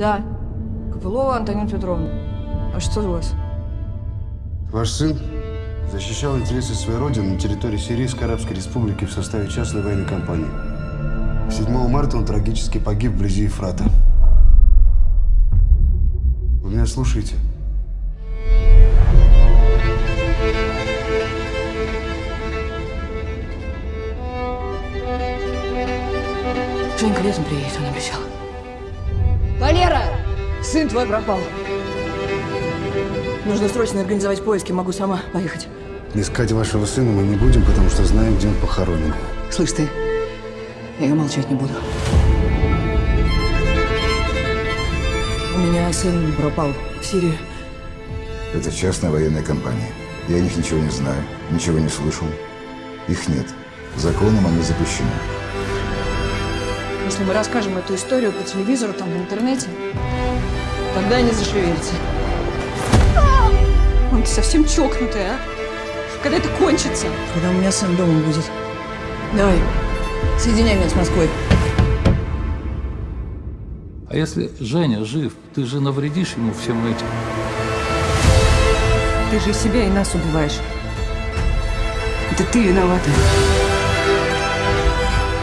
Да. Копылова Антонина Петровна. А что у вас? Ваш сын защищал интересы своей родины на территории Сирийской Арабской Республики в составе частной военной компании. 7 марта он трагически погиб вблизи Ефрата. Вы меня слушаете? Женька летом приедет, он обещал. Сын твой пропал. Нужно срочно организовать поиски, могу сама поехать. Искать вашего сына мы не будем, потому что знаем, где он похоронен. Слышь ты, я молчать не буду. У меня сын пропал в Сирии. Это частная военная компания. Я о них ничего не знаю, ничего не слышал. Их нет. Законом они запрещены. Если мы расскажем эту историю по телевизору, там, в интернете, тогда они зашевелятся. Он ты совсем чокнутый, а? Когда это кончится? Когда у меня сын дома будет. Давай, соединяй меня с Москвой. А если Женя жив, ты же навредишь ему всем этим. Ты же и себя, и нас убиваешь. Это ты виновата.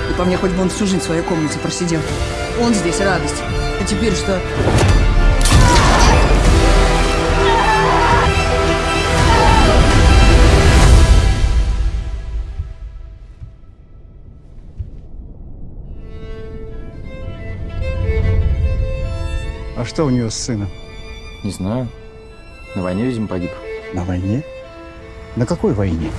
И по мне хоть бы он всю жизнь в своей комнате просидел. Он здесь радость. А теперь что? А что у нее с сыном? Не знаю. На войне, видимо, погиб. На войне? На какой войне?